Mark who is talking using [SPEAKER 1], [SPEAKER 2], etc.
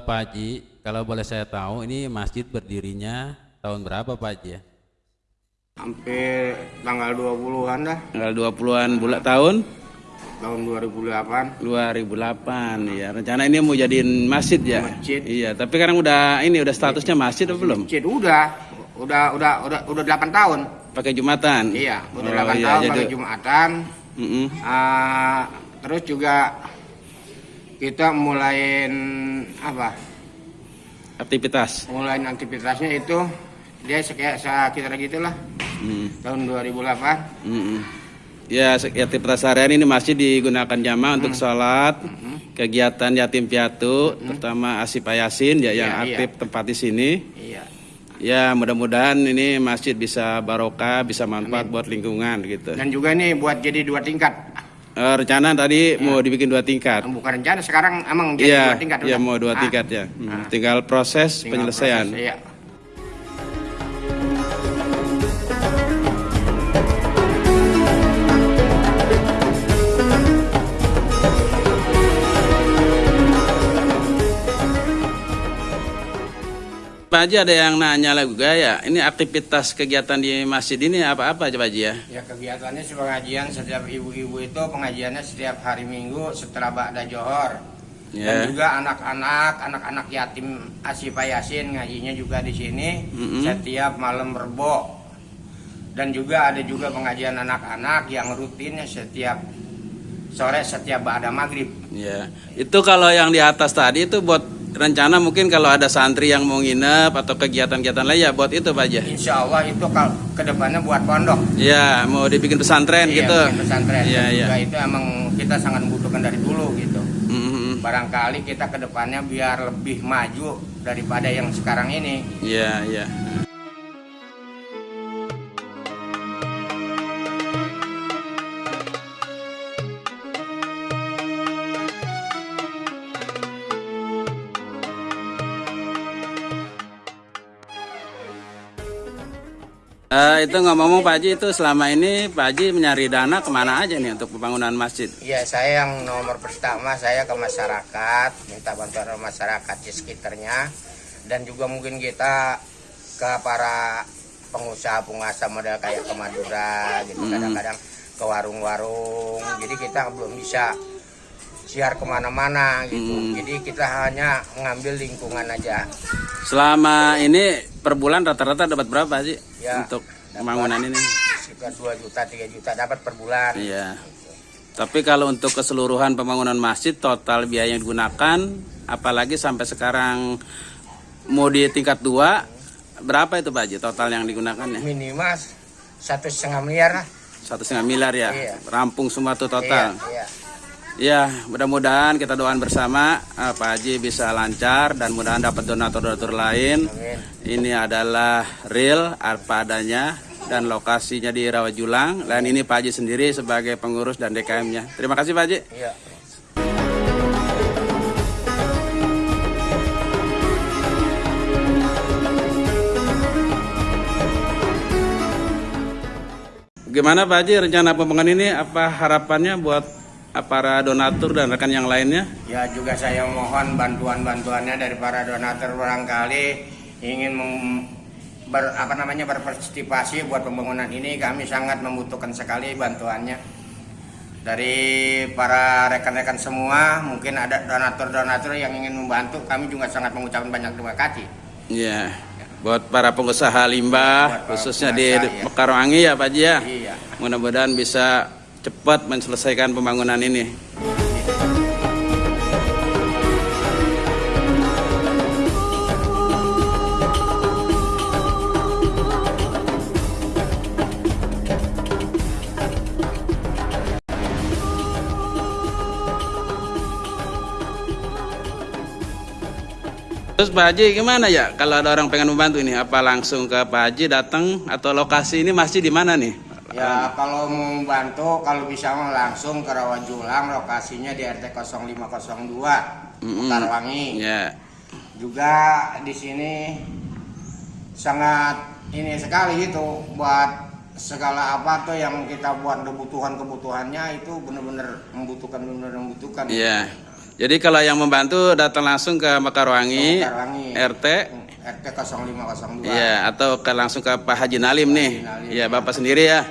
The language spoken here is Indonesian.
[SPEAKER 1] Pak Haji, kalau boleh saya tahu ini masjid berdirinya tahun berapa Pak Haji ya?
[SPEAKER 2] Hampir tanggal 20-an dah,
[SPEAKER 3] Tanggal 20-an bulan tahun
[SPEAKER 2] tahun 2008.
[SPEAKER 3] 2008 ya. Rencana ini mau jadiin masjid ya?
[SPEAKER 2] Masjid.
[SPEAKER 3] Iya, tapi sekarang udah ini udah statusnya masjid atau belum?
[SPEAKER 2] Masjid udah, udah udah udah udah 8 tahun.
[SPEAKER 3] Pakai Jumatan.
[SPEAKER 2] Iya, udah
[SPEAKER 3] Oh,
[SPEAKER 2] 8
[SPEAKER 3] iya,
[SPEAKER 2] tahun
[SPEAKER 3] jadi-
[SPEAKER 2] pada Jumatan.
[SPEAKER 3] Mm-mm.
[SPEAKER 2] Ah, terus juga kita mulain apa?
[SPEAKER 3] Aktivitas.
[SPEAKER 2] Mulain aktivitasnya itu dia kayak sekitar gitulah
[SPEAKER 3] Mm.
[SPEAKER 2] tahun 2008.
[SPEAKER 3] Mm-mm. Ya, aktivitas harian ini masih digunakan jamaah untuk sholat, kegiatan yatim piatu, terutama Asif Yasin ya yang
[SPEAKER 2] Iya, iya.
[SPEAKER 3] aktif tempat di sini.
[SPEAKER 2] Iya.
[SPEAKER 3] Ya, mudah-mudahan ini masjid bisa barokah, bisa manfaat buat lingkungan gitu.
[SPEAKER 2] Dan juga nih buat jadi dua tingkat.
[SPEAKER 3] Eh, rencana tadi mau dibikin dua tingkat.
[SPEAKER 2] Bukan rencana sekarang emang jadi
[SPEAKER 3] Iya,
[SPEAKER 2] dua tingkat.
[SPEAKER 3] ya
[SPEAKER 2] udah.
[SPEAKER 3] mau dua
[SPEAKER 2] Ah,
[SPEAKER 3] tingkat ya. Hmm,
[SPEAKER 2] Ah.
[SPEAKER 3] Tinggal proses
[SPEAKER 2] tinggal
[SPEAKER 3] penyelesaian.
[SPEAKER 2] proses, Iya.
[SPEAKER 3] Pak Haji ada yang nanya lagi ya, ini aktivitas kegiatan di masjid ini apa-apa coba Haji ya?
[SPEAKER 2] Ya kegiatannya pengajian setiap ibu-ibu itu pengajiannya setiap hari Minggu setelah Ba'da Johor.
[SPEAKER 3] Ya.
[SPEAKER 2] Dan juga anak-anak, anak-anak yatim Asifa Yasin ngajinya juga di sini
[SPEAKER 3] Mm-mm.
[SPEAKER 2] setiap malam Rebo. Dan juga ada juga pengajian anak-anak yang rutinnya setiap sore setiap Ba'da Maghrib.
[SPEAKER 3] Ya, itu kalau yang di atas tadi itu buat rencana mungkin kalau ada santri yang mau nginep atau kegiatan-kegiatan lain ya buat itu Pak Haji.
[SPEAKER 2] Insya Allah itu kalau ke depannya buat pondok.
[SPEAKER 3] Ya, mau dibikin pesantren
[SPEAKER 2] Iya,
[SPEAKER 3] gitu.
[SPEAKER 2] bikin pesantren.
[SPEAKER 3] Iya, iya.
[SPEAKER 2] itu emang kita sangat membutuhkan dari dulu gitu.
[SPEAKER 3] Mm-mm.
[SPEAKER 2] barangkali kita ke depannya biar lebih maju daripada yang sekarang ini.
[SPEAKER 3] Iya, iya. Eh, itu ngomong-ngomong Pak Haji itu selama ini Pak Haji menyari dana ke mana aja nih untuk pembangunan masjid?
[SPEAKER 2] Ya saya yang nomor pertama saya ke masyarakat minta bantuan masyarakat di sekitarnya dan juga mungkin kita ke para pengusaha-pengusaha model kayak ke Madura gitu
[SPEAKER 3] Hmm.
[SPEAKER 2] kadang-kadang ke warung-warung jadi kita belum bisa siar ke mana-mana gitu
[SPEAKER 3] Hmm.
[SPEAKER 2] jadi kita hanya ngambil lingkungan aja
[SPEAKER 3] Selama ini per bulan rata-rata dapat berapa sih
[SPEAKER 2] Ya,
[SPEAKER 3] untuk pembangunan ini?
[SPEAKER 2] sekitar 2 juta 3 juta dapat per bulan
[SPEAKER 3] Iya. Tapi kalau untuk keseluruhan pembangunan masjid total biaya yang digunakan, apalagi sampai sekarang mau di tingkat dua, berapa itu Pak Haji total yang digunakan ya?
[SPEAKER 2] minimal satu setengah miliar lah
[SPEAKER 3] Satu setengah miliar ya,
[SPEAKER 2] Iya.
[SPEAKER 3] rampung semua tuh total.
[SPEAKER 2] Iya, iya.
[SPEAKER 3] Ya, mudah-mudahan kita doakan bersama eh, Pak Haji bisa lancar dan mudahan dapat donatur-donatur lain.
[SPEAKER 2] Amin.
[SPEAKER 3] Ini adalah real apa adanya dan lokasinya di Rawajulang. Dan ini Pak Haji sendiri sebagai pengurus dan DKM-nya. Terima kasih Pak Haji.
[SPEAKER 2] Iya.
[SPEAKER 3] Gimana Pak Haji rencana pembangunan ini? Apa harapannya buat para donatur dan rekan yang lainnya?
[SPEAKER 2] Ya juga saya mohon bantuan-bantuannya dari para donatur barangkali ingin mem- ber, apa namanya berpartisipasi buat pembangunan ini kami sangat membutuhkan sekali bantuannya dari para rekan-rekan semua mungkin ada donatur-donatur yang ingin membantu kami juga sangat mengucapkan banyak terima kasih
[SPEAKER 3] Iya. Buat para pengusaha limbah,
[SPEAKER 2] Buat para
[SPEAKER 3] khususnya di
[SPEAKER 2] pengusaha, ya.
[SPEAKER 3] Mekarwangi ya Pak Haji ya.
[SPEAKER 2] iya
[SPEAKER 3] Mudah-mudahan bisa cepat menyelesaikan pembangunan ini. Terus Pak Haji gimana ya kalau ada orang pengen membantu ini? Apa langsung ke Pak Haji datang atau lokasi ini masih di mana nih?
[SPEAKER 2] Ya kalau mau bantu kalau bisa mah langsung ke Rawajulang lokasinya di RT 0502
[SPEAKER 3] Mm-mm.
[SPEAKER 2] Mekarwangi.
[SPEAKER 3] Ya.
[SPEAKER 2] Juga di sini sangat ini sekali gitu buat segala apa tuh yang kita buat kebutuhan kebutuhannya itu benar-benar membutuhkan benar-benar membutuhkan.
[SPEAKER 3] Iya. Jadi kalau yang membantu datang langsung ke Mekarwangi,
[SPEAKER 2] Mekarwangi.
[SPEAKER 3] RT,
[SPEAKER 2] RT 0502.
[SPEAKER 3] ya atau ke langsung ke Pak Haji Nalim nih.
[SPEAKER 2] Nalim,
[SPEAKER 3] Ya, Bapak sendiri ya.